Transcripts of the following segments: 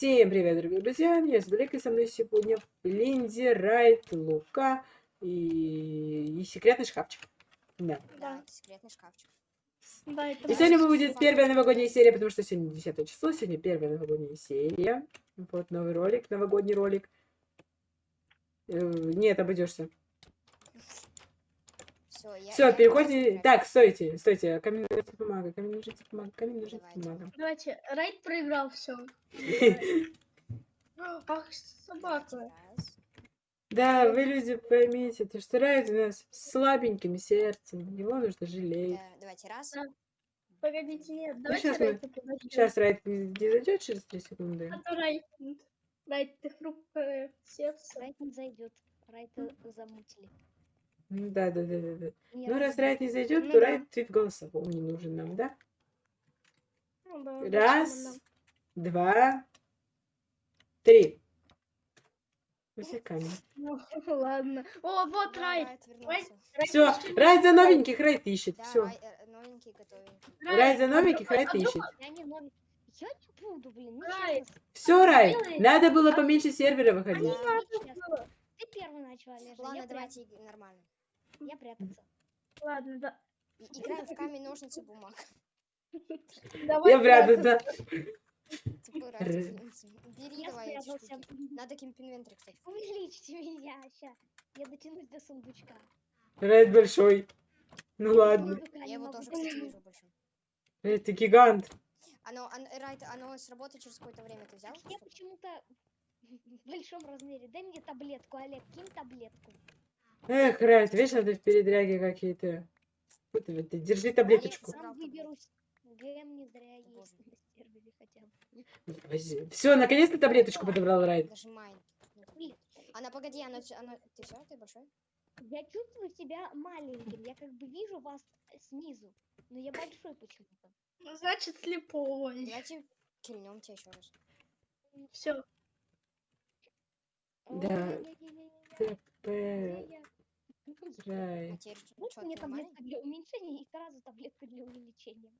Всем привет, дорогие друзья! Меня зовут Олег, и со мной сегодня Линди, Райт, Лука и... и секретный шкафчик. Да. Да, секретный шкафчик. Да, это И сегодня будет первая новогодняя серия, потому что сегодня 10 число, сегодня первая новогодняя серия. Вот новый ролик, новогодний ролик. Э, Нет, обойдешься. Все, я, Все, переходим. Так, стойте, стойте. Камень, ножницы, бумага, камень, ножницы, бумага, камень, ножницы, Давайте. бумага. Давайте, Райт проиграл все. Ах, собака. Да, вы, люди, поймите, то, что Райт у нас с слабеньким сердцем. Его нужно жалеть. Давайте раз. Погодите, нет, давайте мы- Райта подождем. Сейчас Райт не зайдет через 3 секунды. А то Райт, Райт, ты хрупкое сердце. Райт не зайдет. Райта замутили. Ну Да, да, да, да, да. Ну, раз. Райт не зайдет, Ну то да. Райт твит голосовом не нужен нам, да? Ну да, Раз, два, три. Высекаем. Ну, ладно. О, вот Да, Райт. Райт вернулся. Райт Все, Райт за новеньких, Райт ищет. Да, Все. Рай- э, новенький. Райт за а новеньких, Райт а ищет. Я не новый. Я не буду, блин. Ну, Райт. честно. Все, Сделай. надо было поменьше сервера выходить. Ты первый начал, Олежа. Ладно, давайте нормально. Я прятаться. Ладно, да. Играем в камень, ножницы, бумага. Давай Я прятаться. извините. Бери давай эти спрятался. штуки. Надо кемпинвентарь, кстати. Увеличьте меня. Ща. Я дотянусь до сундучка. Райт большой. Ну ладно. Я его тоже, кстати, вижу больше. Райт, ты гигант. Оно, оно, Райт, оно сработает через какое-то время. Ты взял? Я почему-то в большом размере. Дай мне таблетку, Олег, кинь таблетку. Эх, Райт, вечно ты в передряге какие-то. Ты, держи таблеточку. Все, наконец-то таблеточку подобрал Райт. Она, погоди, она, она... Ты все, ты большой? Я чувствую себя маленьким. Я как бы вижу вас снизу. Но я большой почему-то. Ну, Значит, слепой. Давайте кильнем тебя еще раз. Все. Да. Ой-ой-ой. А теперь Вот что, мне таблетка для уменьшения и сразу таблетка для увеличения.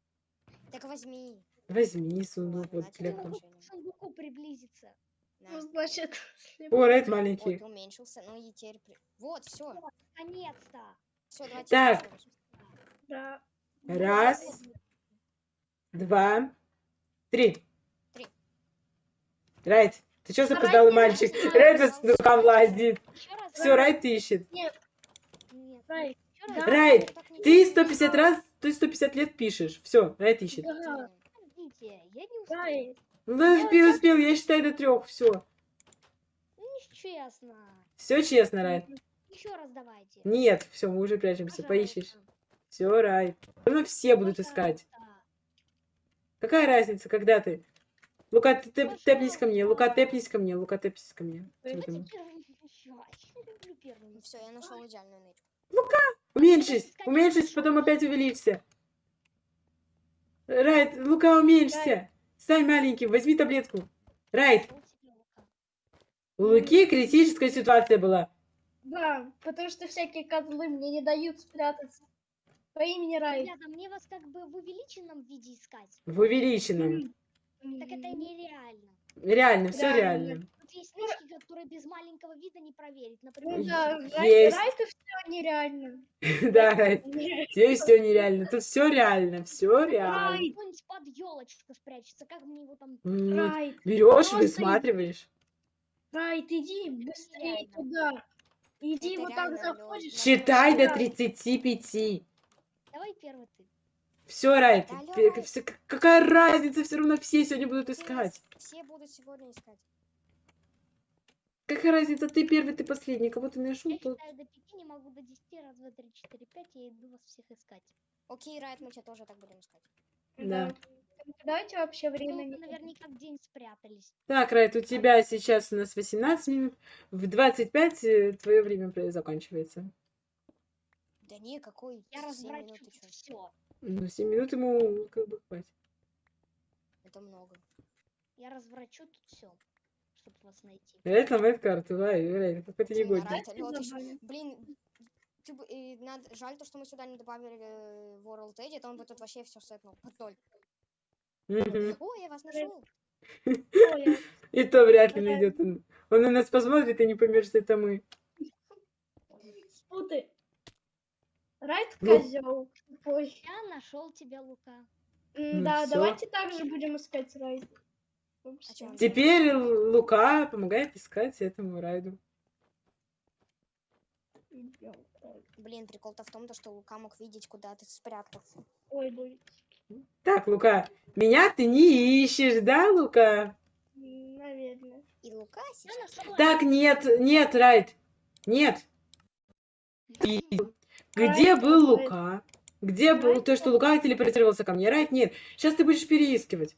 Так возьми. Возьми сундук Ладно, вот для могу уменьшение. к сундуку приблизиться. На. Ну, значит, О, Вот, маленький. ты уменьшился. Ну и теперь... при- Вот, все. Наконец-то. Все, давайте. Так. Да. Раз, два, три. Три. Райт, ты что не мальчик? знает. Райт по сундукам лазит. Все, Райт ищет. Нет. Так не ты делай. 150 раз, ты 150 лет пишешь. Все, Райт ищет. Да. Подождите, я не успел. Ну, успел, успел, я считаю до трех. Все. Ну, нечестно. Все честно, Райт. Еще раз давайте. Нет, все, мы уже прячемся, поищешь. Все, Райт. Ну, все будут искать. Какая разница, когда ты? Лука, ты тэп- тэпнись ко мне, Лука, тэпнись ко мне, Лука, тэпнись ко мне. Первым еще. Я. Все, нашел идеальную нычку. Уменьшись, уменьшись, потом опять увеличься. Райт, Лука, уменьшься. Стань маленьким, возьми таблетку. Райт, Лука. у Луки критическая ситуация была. Да, потому что всякие козлы мне не дают спрятаться. По имени Райт. Ребята, мне вас как бы в увеличенном виде искать. В увеличенном. Так это нереально. Реально, все Реально. реально. Тут есть нычки, которые без маленького вида не проверить. Ну Например, да, Есть. Все нереально. Да, здесь все нереально. Тут все реально, все реально. Райт. кто-нибудь под елочку спрячется. Как мне его там... Берешь, высматриваешь. Райт, иди быстрее туда. Иди вот так заходишь. Считай до Да. 35. Давай первый ты. Все, Райт, к- какая разница, все равно все сегодня будут Все- искать. Все будут сегодня искать. Какая разница, ты первый, ты последний, кого ты нашел, Я считаю до пяти, не могу до десяти. Раз, два, три, четыре, пять. Я иду вас всех искать. Окей, Райт, мы тебя тоже так будем искать. Да. Давайте вообще Ну, время не наверняка в день спрятались. Так, Райт, у тебя сейчас у нас 18 минут, в 25 твое время заканчивается. Да не, какой? Я чё? все. Ну, 7 минут ему как бы хватит. Это много. Я разврачу тут все, чтобы вас найти. Райт ломает карту, Райт, Райт, какой ты Блин, негодник. Блин, ты и надо- жаль то, что мы сюда не добавили э, World Edit, он бы тут вообще все сетнул под ноль. Мгм. Ой, я вас нашел. И то вряд ли найдет он. Он на нас посмотрит и не поймет, что это мы. Спутай. Райт Ну. козел. Ой. Я нашел тебя, Лука. Ну Да, всё. давайте также будем искать Райт. А Теперь Лука помогает искать этому райду. Райт. Блин, прикол-то в том, то, что Лука мог видеть, куда ты спрятался. Ой, ой. Так, Лука, меня ты не ищешь, да, Лука? Наверное. И Лука сейчас... Так, нет, нет, Райд, нет. И где Райд, был Райд. Лука? Где был то, что Лука телепортировался ко мне? Райд, нет. Сейчас ты будешь переискивать.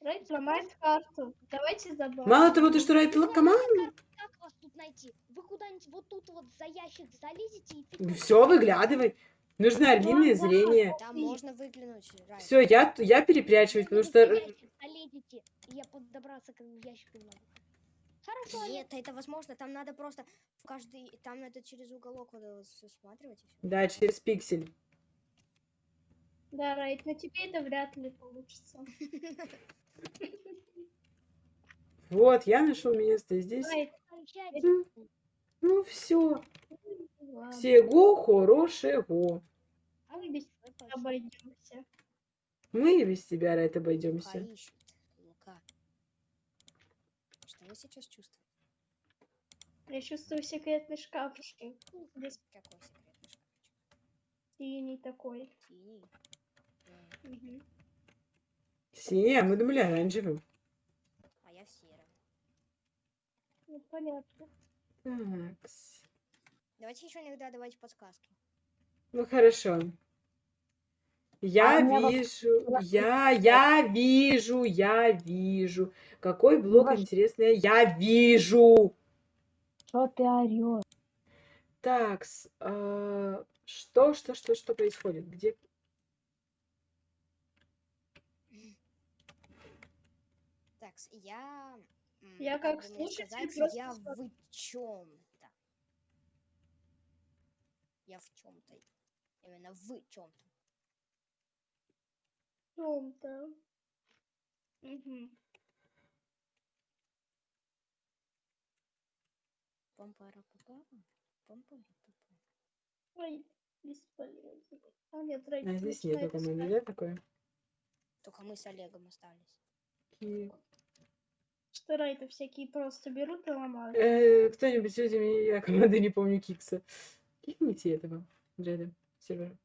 Райт ломает карту. Давайте забавим. Мало того, то, что Райд команда, Как вас тут найти? Вы куда-нибудь вот тут вот за ящик залезете и все, выглядывай. Нужно орлиное зрение. Там можно выглянуть, Райт. Все, я, я перепрячиваюсь, потому что... залезете, и я подобраться к ящику не могу. Хорошо. Нет, это возможно, там надо просто в каждый... Там надо через уголок вот и всё. Да, через пиксель. Да, Райт, но тебе это вряд ли получится. Вот, я нашел место здесь. Райт. Ну, Ну все, всего хорошего. а мы без тебя обойдемся. Мы и без тебя, Лука обойдемся. Лука. Что вы сейчас чувствуете? Я чувствую секретный шкафчик. Здесь Какой секретный шкафчик? синий такой. Синий? Мгм. Синий, а мы думали оранжевым. А я в сером. Ну, понятно. Такс. Давайте еще иногда давайте подсказки. Ну хорошо. Я А вижу, я, я вижу, я вижу. Какой блок ваш- интересный, я вижу. Что ты орешь? Такс, а, что, что, что, что происходит? Где? Так, с- я... Я как слушатель сказать, просто я в чем-то. Я в чем-то. Именно в чем-то. В чем-то. Мгм. Ой, бесполезно. А нет, Райт А здесь нет команды, искать. да, такое? Только мы с Олегом остались. Ки- Что Райта всякие просто берут и ломают. Э, Кто-нибудь сегодня мне, я команды не помню Кикса. Кикните этого, Джеда, сервера.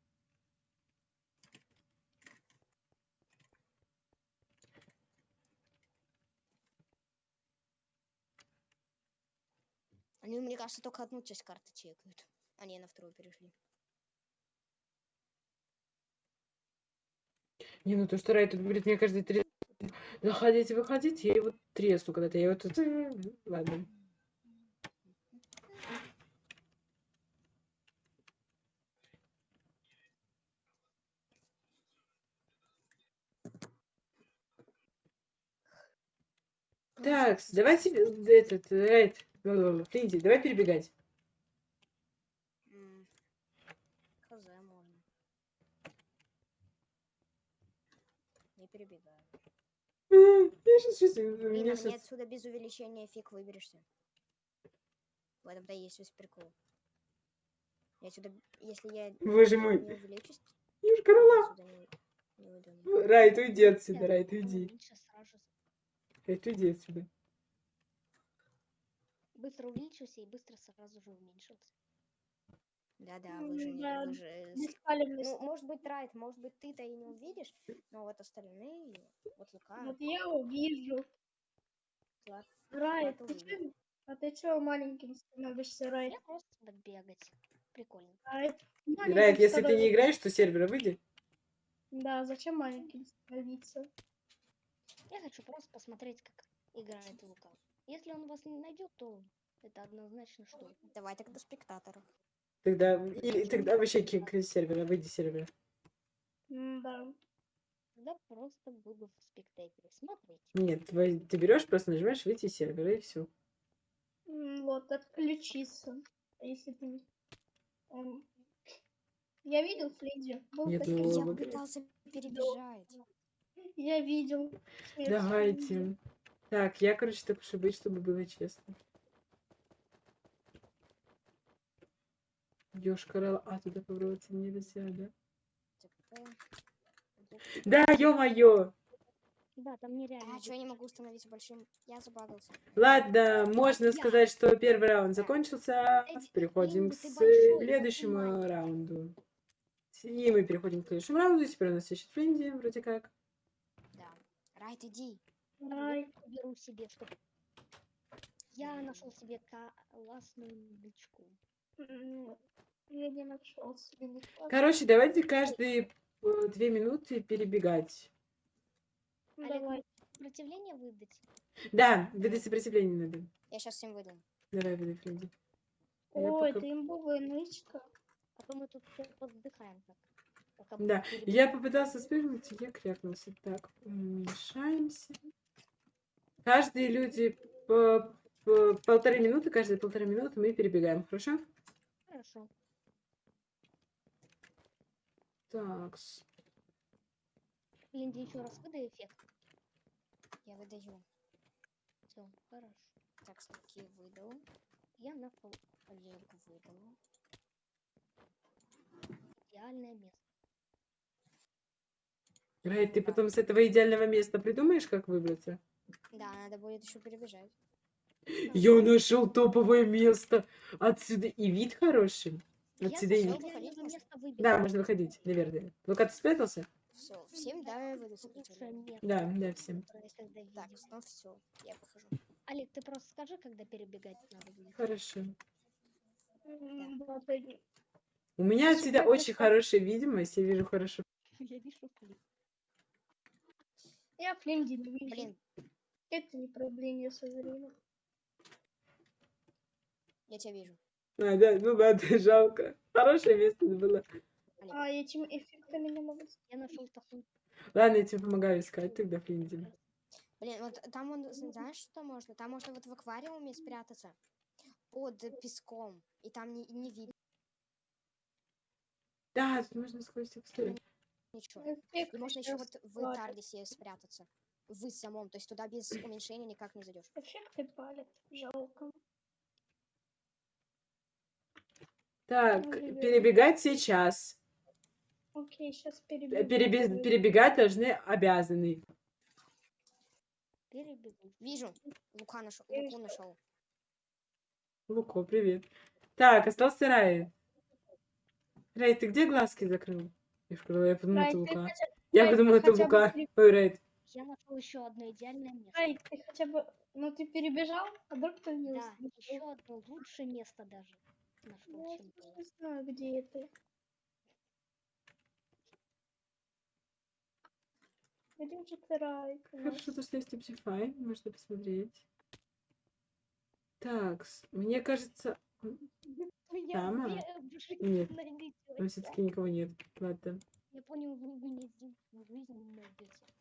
Они, мне кажется, только одну часть карты чекают. Они на вторую перешли. Не, ну то, что Рай тут говорит, мне каждые три... Заходите, выходите, я его тресну когда-то. Я его тут... э, Ладно. Так, давайте э, этот, Райт, Флинди, давай перебегать. Хз, можно. Не перебегаю. Я сейчас чувствую, Блин, мне отсюда без увеличения фиг выберешься. В этом-то есть весь прикол. Я отсюда, если я Боже мой, не увеличусь, Юшка отсюда не, уйду. Райт, уйди отсюда, Я Райт, потом уйди. сразу. Райт, уйди отсюда. Быстро увеличился и быстро сразу же уменьшился. Да-да, Ну, вы же, не- да, вы же... Ну, может быть, Райт, может быть, ты-то и не увидишь, но вот остальные, вот Лука, Вот я увижу. Влад, Райт, ты чё- а ты чё маленьким становишься, Райт? Я просто буду бегать. Прикольно. Райт, Райт, если ты не играешь, то с сервера выйди. Да, зачем маленьким становиться? Я хочу просто посмотреть, как играет Лука. Если он вас не найдет, то это однозначно что. давай тогда спектаторов. Тогда, или тогда вообще кик из сервера, выйди с сервера. Да. Тогда просто буду в спектаторе смотреть. Нет, вы- ты берешь, просто нажимаешь выйти из сервера и все. Вот, отключиться. А Если ты... эм, Я видел Флиди. Был Нет, такой- ну, Я пытался перебежать. Я видел. Давайте. Так, я, короче, так уж и быть, чтобы было честно. Ёшкарал, а туда поворотиться нельзя, да? ТП. Да, ё-моё! Да, там нереально. А, что я не могу установить большим? Я забагался. Ладно, можно Я. сказать, что первый раунд закончился. Переходим к следующему раунду. И мы переходим к следующему раунду. Теперь у нас ищет Френди, вроде как. Да. Райт, иди. Рай. беру себе, что я нашел себе классную бичку. Я не нашел себе никого. Короче, давайте каждые э, две минуты перебегать. Олег, Давай. Сопротивление выдать. Да, выдай сопротивление надо. Я сейчас всем выдам. Давай, выдай Френди. Я Ой, пока- это имбовая нычка. А то мы тут все поддыхаем так. пока Да, я попытался спрыгнуть, и я крякнулся. Так, уменьшаемся. Каждые люди по, по полторы минуты, каждые полторы минуты мы перебегаем, хорошо? Хорошо. Так, Линди, еще раз выдай эффект. Я выдаю. Все, хорошо. Так, снеки выдал. Я нашел Олегу выдал. идеальное место. Райт, ты потом с этого идеального места придумаешь, как выбраться? Да, надо будет еще перебежать. Я нашел топовое место. Отсюда и вид хороший. Отсюда и вид. Да, можно выходить, наверное. Лука, ты спрятался? Все, всем место, Да, да, всем. Так, ну все, я выхожу. Олег, ты просто скажи, когда перебегать надо будет. Хорошо. У меня это очень хорошая видимость, я вижу хорошо. Я вижу клип. Я Флинди не вижу. Блин, Это не проблема со зрением. Я тебя вижу. А, да, ну да, это жалко. Хорошее место было. А этим эффектами не могу. Я нашел такую. Ладно, я тебе помогаю искать тогда Флинди. Блин, вот там он, знаешь, что можно? Там можно вот в аквариуме спрятаться под песком, и там не, не видно Да, тут можно сквозь текстуры. ничего. Эффект И можно еще вот в. Тардисе спрятаться. В самом, то есть туда без уменьшения никак не зайдешь. Эффекты палят. Жалко. Так, перебегать сейчас. Окей, сейчас Э, перебегу. перебе- перебегать должны обязаны. Перебегу. Вижу, Лука нашел, Луку нашел. Луко, привет. Так, остался Рай. Рай, ты где глазки закрыл? Я подумала, Рай, это Лука. хотя- Я Рай, подумала, это бы Лука. при- Ой, Райт. Я нашел еще одно идеальное место. Рай, ты хотя бы... Ну, ты перебежал, а вдруг ты не Да, еще одно лучшее место даже. Нашел, Я чем было. не знаю, где это. Где же ты, Рай? Хорошо, то, что есть Optify, можно посмотреть. Так, мне кажется... Я Там, Нет. там все-таки никого нет. Ладно. Я понял, вы здесь жизнь найдете.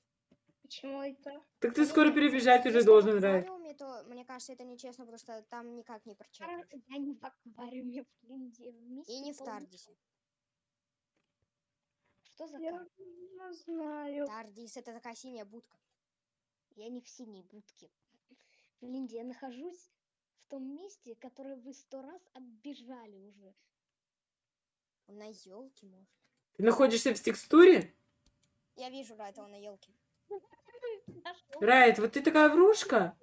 Почему это? Так ты скоро перебежать уже если должен, в Рай. аквариуме, то мне кажется, это нечестно, потому что там никак не прочекаешь. Я не в аквариуме в Линде. И не в Тардисе. Что за Я не знаю. Тардис это такая синяя будка. Я не в синей будке. В Линде я нахожусь в том месте, которое вы сто раз оббежали уже. Он на елке может. Ты находишься в текстуре? Я вижу, да, это он на елке. Райт, вот ты такая врушка.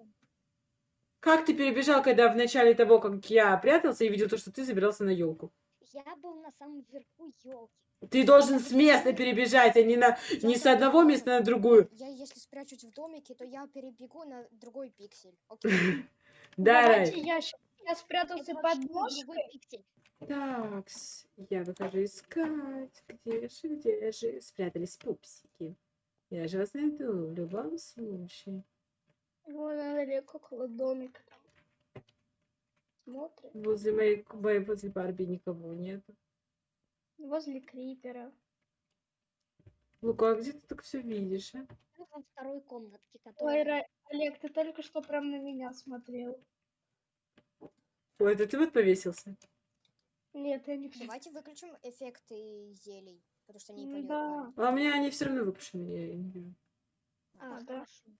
Как ты перебежал, когда в начале того, как я прятался и видел то, что ты забирался на елку? Я был на самом верху елки. Ты должен с места перебежать, а не, на, не с одного места на другую. Я если спрячусь в домике, то я перебегу на другой пиксель. Окей. Да, Давайте Райт. я я спрятался под ножкой. Так, я выхожу искать. Где же, где же? Спрятались пупсики. Я же вас найду в любом случае. Вон она далеко, около домика. там. Смотрит. Возле моей, моей возле Барби никого нет. Возле крипера. Лука, а где ты так все видишь, а? Во второй комнатке, Ой, которая... Ра- Олег, ты только что прям на меня смотрел. Ой, это ты вот повесился? Нет, я не Давайте выключим эффекты зелий, потому что они. Да. А у меня они все равно выключены, я не вижу. А, А, да. хорошо.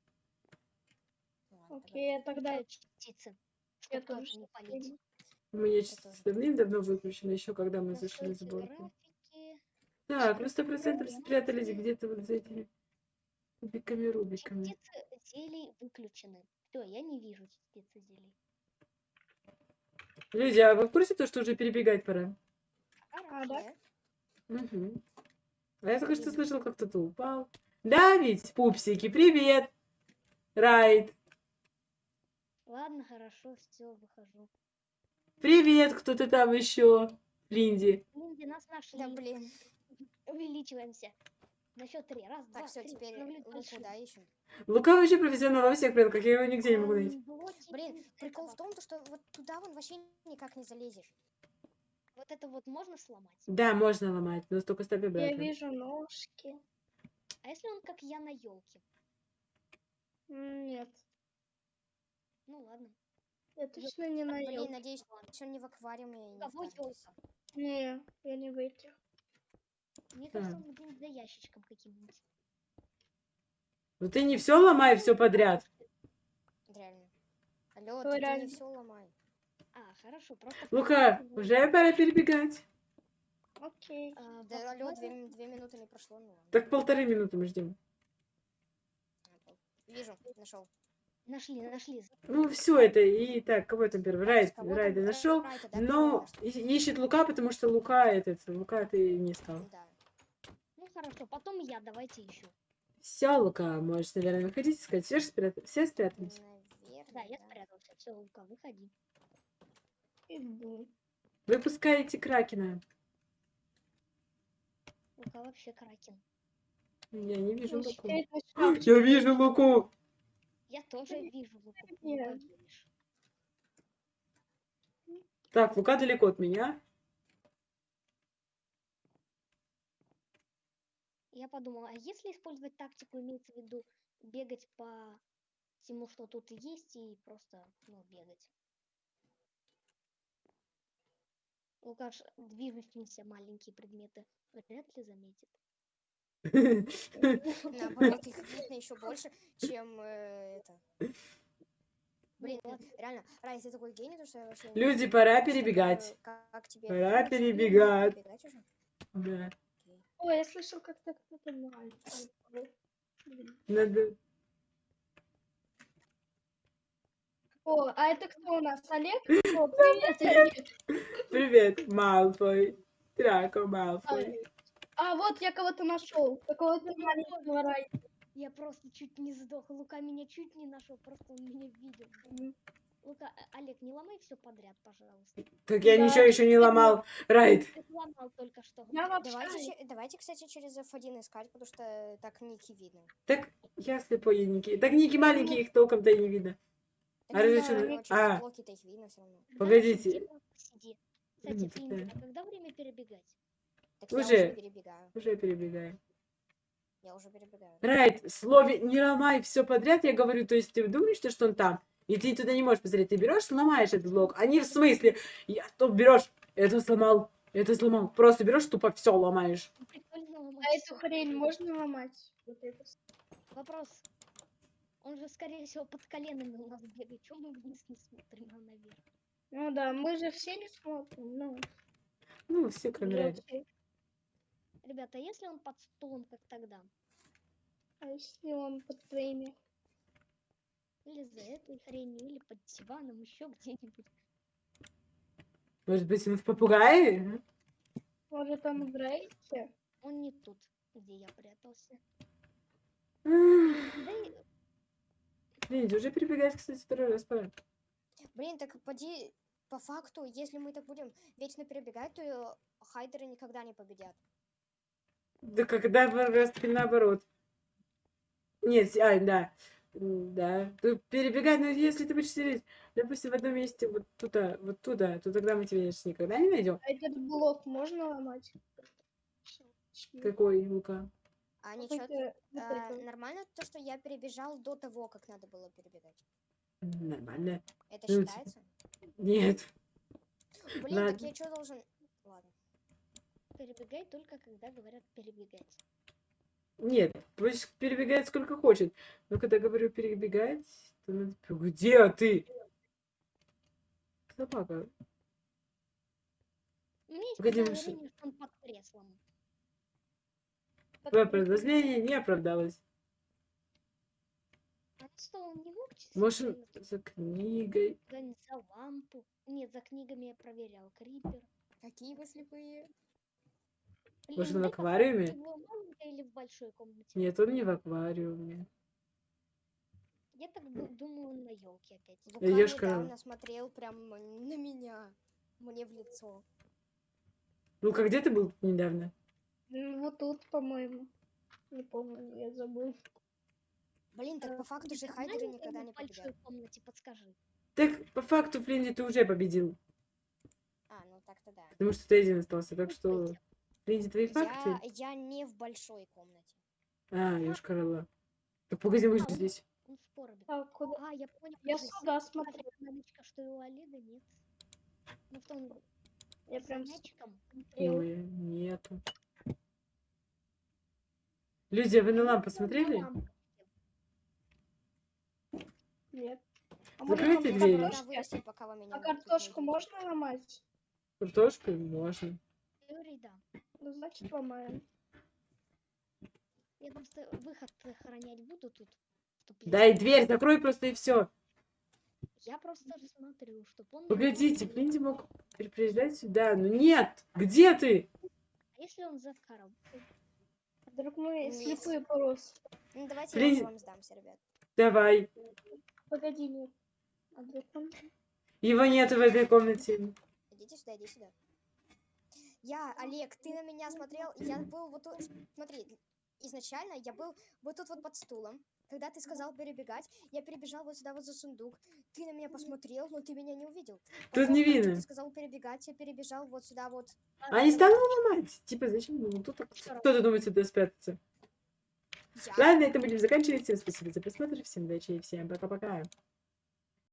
Окей, тогда... Частицы, Я тоже не согласна. У меня давным-давно выключено, еще когда мы зашли в сборку. Так, ну сто процентов спрятались где-то вот за этими кубиками, рубиками. Частицы зелий выключены. Все, я не вижу частицы зелий. Люди, а вы в курсе то, что уже перебегать пора? А, да? Угу. А я только что слышал, как кто-то упал. Да, ведь, пупсики, привет! Райт, Ладно, хорошо, все, выхожу. привет, кто-то там еще. Линди. Линди, нас нашли. Да блин. Увеличиваемся. На счет три. Раз, два, Так, все, три. теперь Луку, большим. да, ищем. Лука вообще профессионал во всех предках, я его нигде не могу найти. Блин, прикол в том, то, что вот туда вон вообще никак не залезешь. Вот это вот можно сломать? Да, можно ломать, но только ставь Я обратно. вижу ножки. А если он как я на елке? Нет, Ну ладно. я точно не на елке. надеюсь, что не в аквариуме и не в Кого елка? Не, я не в этих. Мне кажется, он где-нибудь за ящичком каким-нибудь. Ну ты не все ломай, все подряд. Реально. Алло, ты, ты не все ломай. А, хорошо, просто... Лука, уже пора перебегать. Окей. А, Да, алло, две, две минуты не прошло, ну ладно. Так полторы минуты мы ждем. Вижу, нашел. Нашли, нашли. Ну все это и так, кого там первый? Там? Райда Ра- нашел. Да, Но и- ищет Лука, потому что Лука этот, Лука ты не стал. Да. Ну хорошо, потом я, давайте еще. Все, Лука, можешь, наверное, выходить, сказать, все, спрят... все спрятались. Наверное, Да, я спрятался. Все, Лука, выходи. Выпускаете Кракена. Лука вообще кракен. Я не вижу Луку. Я вижу Луку. Я тоже вижу Луку. Нет. Так, Лука далеко от меня. Я подумала, а если использовать тактику, имеется в виду бегать по всему, что тут есть, и просто, ну, бегать. Лукаш, движущиеся маленькие предметы вряд ли заметит. Наоборот, их видно еще больше, чем э, это. Блин, Ну, реально, Рай, ты такой гений, то что я вообще не Люди, пора перебегать. Как, тебе... Пора Ну, перебегать. Да. Ой, я слышал, как так кто-то мальчик. Надо... О, а это кто у нас? Олег? О, привет, Олег. Привет, Малфой. Драко Малфой. А, вот я кого-то нашел. Какого-то маленького рай. Я просто чуть не сдох. Лука меня чуть не нашел, просто он меня видел. Лука, э, Олег, не ломай все подряд, пожалуйста. Так я Да. ничего еще не ломал. Райт. Ты сломал только что. Я вообще... Давайте, че- давайте, кстати, через F1 искать, потому что так ники видно. Так я слепой, я Ники. Так Ники маленькие, их толком-то и не видно. А через а. Погодите. Кстати, а когда время перебегать? Так я Уже. уже перебегаю. Уже перебегаю. Я уже перебегаю. Райт, слове не ломай все подряд, я говорю, то есть ты думаешь, что что он там, и ты туда не можешь посмотреть, ты берешь, сломаешь этот блок, а не в смысле, я то берешь, это сломал, это сломал, просто берешь, тупо все ломаешь. Ну, А эту хрень можно ломать? Вот это. Вопрос. Он же, скорее всего, под коленами у нас бегает. Чего мы вниз не смотрим, а наверх? Ну да, мы же все не смотрим. Ну, Ну, все кроме все. Ребята, а если он под стулом, как тогда? А если он под твоими? Или за этой хренью, или под диваном, еще где-нибудь. Может быть, он в попугае? Может, он в рейсе? Он не тут, где я прятался. Да и Видите, уже перебегать, кстати, второй раз пора. Блин, так поди, по факту, если мы так будем вечно перебегать, то э, хайдеры никогда не победят. Да когда раз таки наоборот. Нет, а, да. Да. Тут перебегать, но если ты будешь сидеть, допустим, в одном месте вот туда, вот туда, то тогда мы тебя конечно, никогда не найдем. А этот блок можно ломать? Какой, Лука? А ничего, Какой-то вот а, нормально то, что я перебежал до того, как надо было перебегать? Нормально. Это Ну, считается? Нет. Блин, так ладно. я что должен... Ладно. перебегай только, когда говорят перебегать. Нет, пусть перебегает сколько хочет. Но когда говорю перебегать, Ты на- Где ты? Собака. У меня есть Погоди, что он под креслом. Твое подозрение не оправдалось. А что, он не мог Может, за книгой. за лампу? Нет, за книгами я проверял. Крипер. Какие вы слепые? Может, Блин, в аквариуме? или в большой комнате? Нет, он не в аквариуме. Я так ду- думаю, он на елке опять. Идёшь к- недавно смотрел прям на меня. Мне в лицо. Ну-ка, где ты был недавно? Ну, Вот тут, по-моему. Не помню, я забыл. Блин, так по факту же в хайдеры маленькой никогда не в большой победят. комнате, подскажи. Так, по факту, Флинди, ты уже победил. А, ну так-то да. Потому что ты один остался. Так Ну, что. Флинди, твои факты? Я, я не в большой комнате. А, ёшкарала. Так погоди, мы же А, он- здесь. Он в проруби. А, куда? А, я понял. Я уже сюда смотрю. наличка, что и у Алиды нет. Ну, в том Я с прям мячиком. смотрел. Ой, нету. Люди, вы на лампу смотрели? Нет. А Закройте двери. пока вы меня А картошку можно ломать? Картошку можно. Теории, да. Ну, значит, ломаем. Я просто выход охранять буду тут. Дай если- дверь, закрой просто и все. Я просто смотрю, чтоб он... Погодите, мог- Флинди мог при- приезжать сюда. Ну нет! Где ты? А если он за коробкой? Вдруг мы Нет. слепые порос. Ну давайте Блин. я вам сдамся, ребят. Давай. Погоди, нет. А вдруг он... Его нету в этой комнате. Идите сюда, иди сюда. Я, Олег, ты на меня смотрел, я был вот тут, смотри, изначально я был вот тут вот под стулом. Когда ты сказал перебегать, я перебежал вот сюда вот за сундук. Ты на меня посмотрел, но ты меня не увидел. Тут не видно. Ты сказал перебегать, я перебежал вот сюда вот. А не стану ломать. Типа, зачем? Ну, тут кто-то думает сюда спрятаться. Я. Ладно, на этом будем заканчивать. Всем спасибо за просмотр. Всем удачи и всем пока-пока.